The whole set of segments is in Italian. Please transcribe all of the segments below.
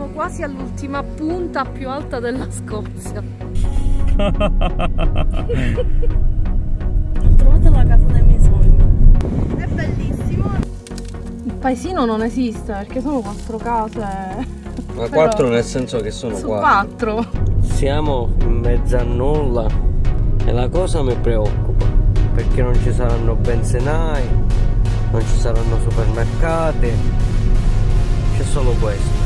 Siamo quasi all'ultima punta più alta della Scozia. Ho trovato la casa dei miei sogni. È bellissimo. Il paesino non esiste perché sono quattro case. Ma quattro nel senso che sono Su quattro. quattro. Siamo in mezzo a nulla e la cosa mi preoccupa perché non ci saranno benzinai, non ci saranno supermercati, c'è solo questo.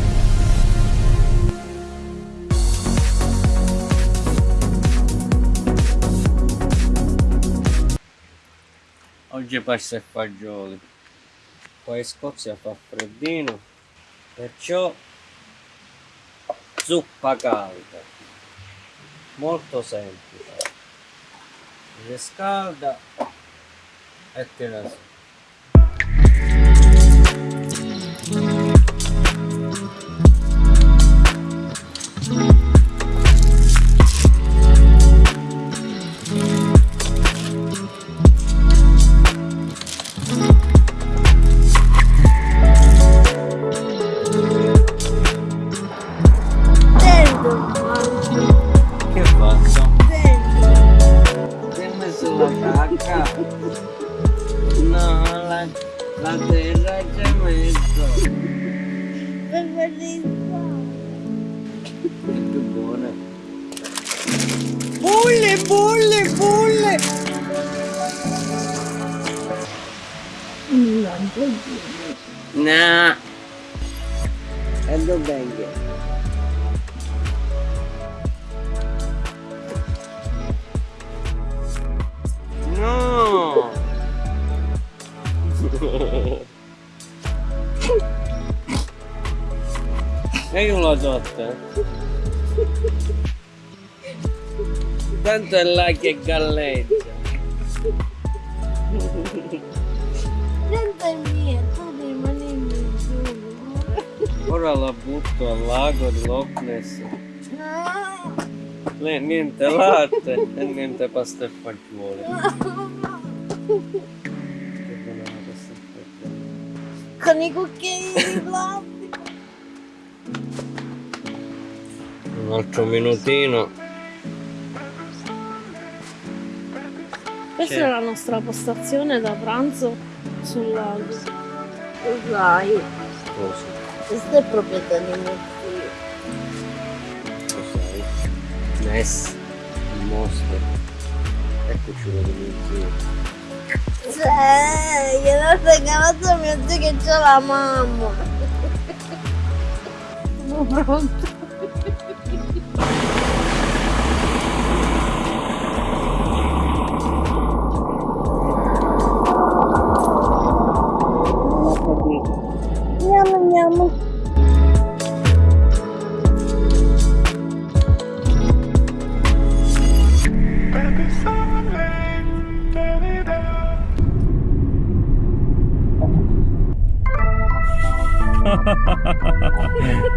Oggi pasta e fagioli. Qua in Scozia fa freddino, perciò zuppa calda. Molto semplice. Riscalda e tira su. La, terra ci hai messo. È bellissimo. È più buona. Bulle, bulle, bulle. No. E dov'è? E io lo do a te. Tanto è là che galleggia. Dentro è mia, tu rimani in giù. Ora la butto al lago di Loch Ness. Lì niente latte e niente pasta e fagioli. Con i cucchiaini di plastica. Un altro minutino. Questa è la nostra postazione da pranzo sul lago. Cosa? questa è proprietà di mio zio. Sai? Ness, il mostro. Eccoci uno di mio zio. Cioè, gliel'ho regalato a mio zio che c'ha la mamma. Sono pronto. Нямы, нямы. Ha ha ha ha ha ha.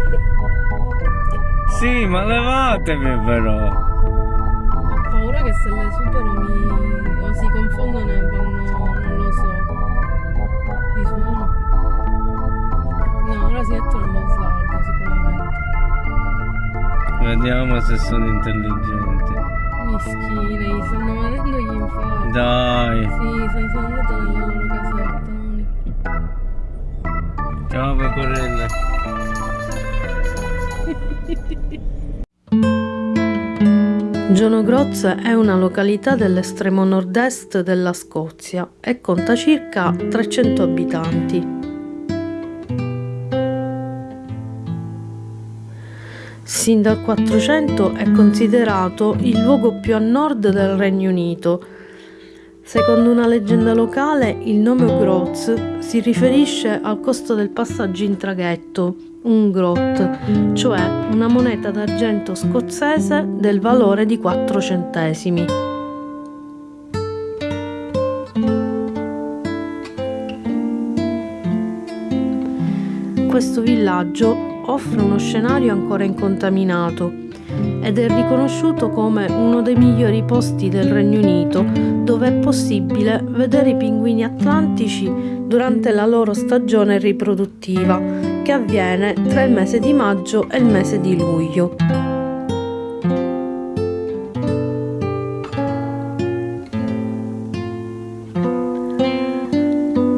Sì, ma levatevi però. Ho paura che se le supero mi o si confondono e vanno, non lo so. Mi suono. No, ora si mettono nello slargo sicuramente. Vediamo se sono intelligenti. Mischine, gli stanno venendo gli infarti. Dai. Sì, se ne sono andate nella loro casetta. Ciao pecorelle. Gionogroz è una località dell'estremo nord-est della Scozia e conta circa 300 abitanti. Sin dal 400 è considerato il luogo più a nord del Regno Unito. Secondo una leggenda locale, il nome Groz si riferisce al costo del passaggio in traghetto, un grot, cioè una moneta d'argento scozzese del valore di 4 centesimi. Questo villaggio offre uno scenario ancora incontaminato ed è riconosciuto come uno dei migliori posti del Regno Unito dove è possibile vedere i pinguini atlantici durante la loro stagione riproduttiva, che avviene tra il mese di maggio e il mese di luglio.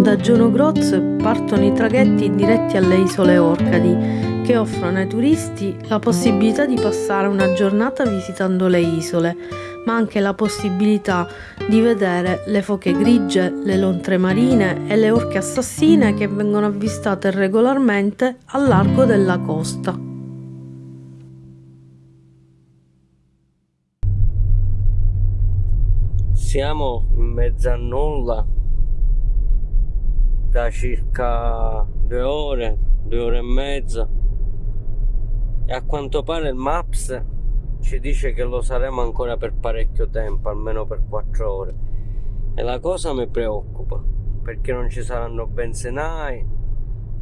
Da Giono Groz partono i traghetti diretti alle isole Orcadi, che offrono ai turisti la possibilità di passare una giornata visitando le isole, ma anche la possibilità di vedere le foche grigie, le lontre marine e le orche assassine che vengono avvistate regolarmente al largo della costa. Siamo in mezzo a nulla da circa due ore, due ore e mezza e a quanto pare il Maps ci dice che lo saremo ancora per parecchio tempo, almeno per quattro ore e la cosa mi preoccupa perché non ci saranno benzinai,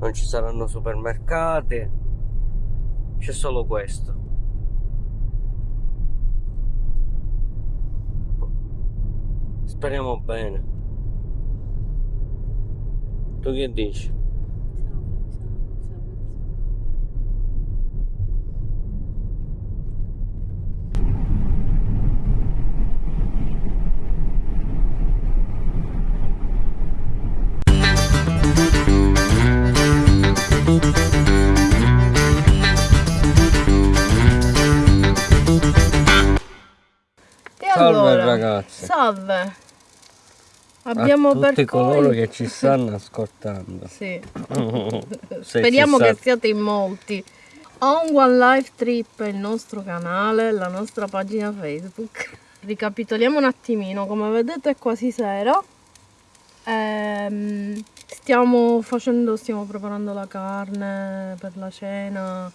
non ci saranno supermercati, c'è solo questo. Speriamo bene. Tu che dici? Ragazzi. Salve. Abbiamo a tutti coloro che ci stanno ascoltando. Sì. Speriamo che siate in molti. On One Life Trip è il nostro canale, la nostra pagina Facebook. Ricapitoliamo un attimino, come vedete è quasi sera. Ehm, stiamo facendo, stiamo preparando la carne per la cena.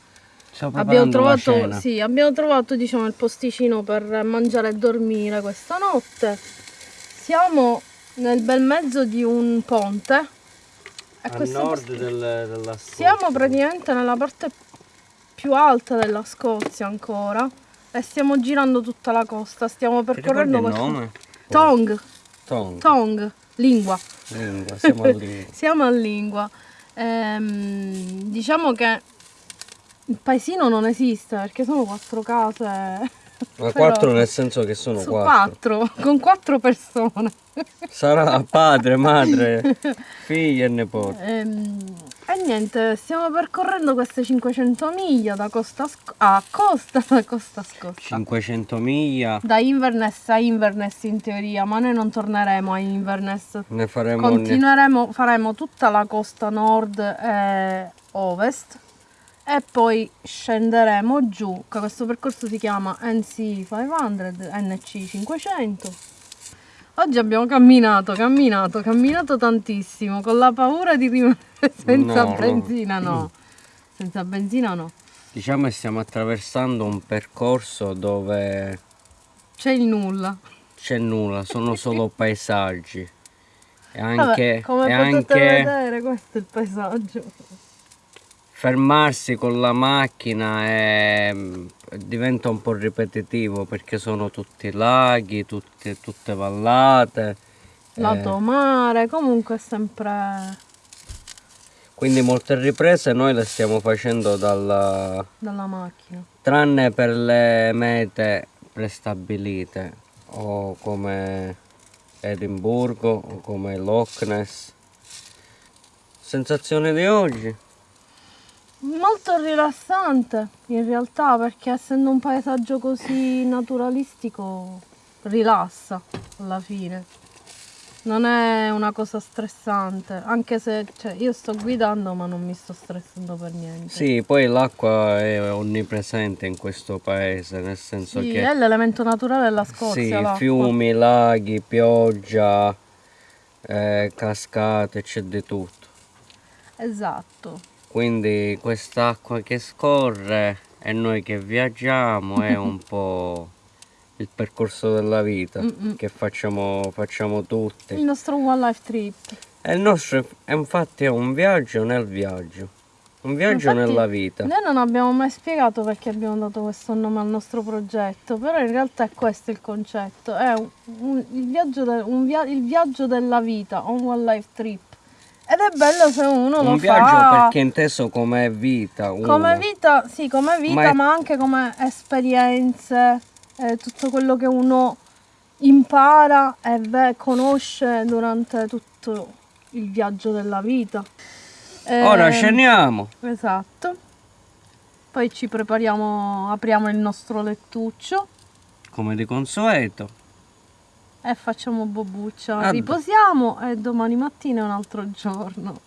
Abbiamo trovato, sì, abbiamo trovato diciamo, il posticino per mangiare e dormire questa notte. Siamo nel bel mezzo di un ponte. E a nord del- della Scozia. siamo praticamente nella parte più alta della Scozia ancora e stiamo girando tutta la costa, stiamo percorrendo questo nome? Tong, Tong. Tong, lingua. Lingua, siamo a lingua. Siamo a lingua. Ehm, diciamo che il paesino non esiste perché sono quattro case. Ma quattro nel senso che sono quattro. quattro, con quattro persone. Sarà padre, madre, figli e nipoti. Ehm, e niente, stiamo percorrendo queste 500 miglia da costa a, costa, da costa scosta. 500 miglia. Da Inverness a Inverness in teoria, ma noi non torneremo a Inverness. Ne faremo Continueremo, faremo tutta la costa nord e ovest e poi scenderemo giù, che questo percorso si chiama NC 500, NC 500. Oggi abbiamo camminato, camminato, camminato tantissimo, con la paura di rimanere senza No, no. benzina, no. Senza benzina no. Diciamo che stiamo attraversando un percorso dove C'è il nulla. c'è nulla, sono solo paesaggi. E Vabbè, anche, come e potete anche vedere questo è il paesaggio. Fermarsi con la macchina è- diventa un po' ripetitivo perché sono tutti laghi, tutte, tutte vallate. Lato eh, mare, comunque è sempre quindi molte riprese noi le stiamo facendo dalla, dalla macchina. tranne per le mete prestabilite o come Edimburgo o come Loch Ness. Sensazione di oggi? Molto rilassante in realtà perché essendo un paesaggio così naturalistico rilassa alla fine. Non è una cosa stressante, anche se cioè, io sto guidando ma non mi sto stressando per niente. Sì, poi l'acqua è onnipresente in questo paese, nel senso Sì, che è l'elemento naturale della Scozia. sì, fiumi, laghi, pioggia, eh, cascate, c'è di tutto. Esatto. Quindi quest'acqua che scorre e noi che viaggiamo è un po' il percorso della vita Mm-mm. che facciamo, facciamo Il tutti. nostro One Life Trip. E il nostro è- infatti è un viaggio nel viaggio, un viaggio Infatti, nella vita. Noi non abbiamo mai spiegato perché abbiamo dato questo nome al nostro progetto, però in realtà è questo il concetto, è un, un- il, viaggio de- via- il viaggio della vita, un one life trip. Ed è bello se uno Un lo viaggio fa perché inteso come vita. uno. come vita, sì, come vita, Ma ma, è- anche come esperienze, eh, tutto quello che uno impara e ve- conosce durante tutto il viaggio della vita. Ora Ehm, scendiamo. Esatto. Poi ci prepariamo, apriamo il nostro lettuccio Come di consueto. E facciamo bobbuccia. Ah, Riposiamo e domani mattina è un altro giorno.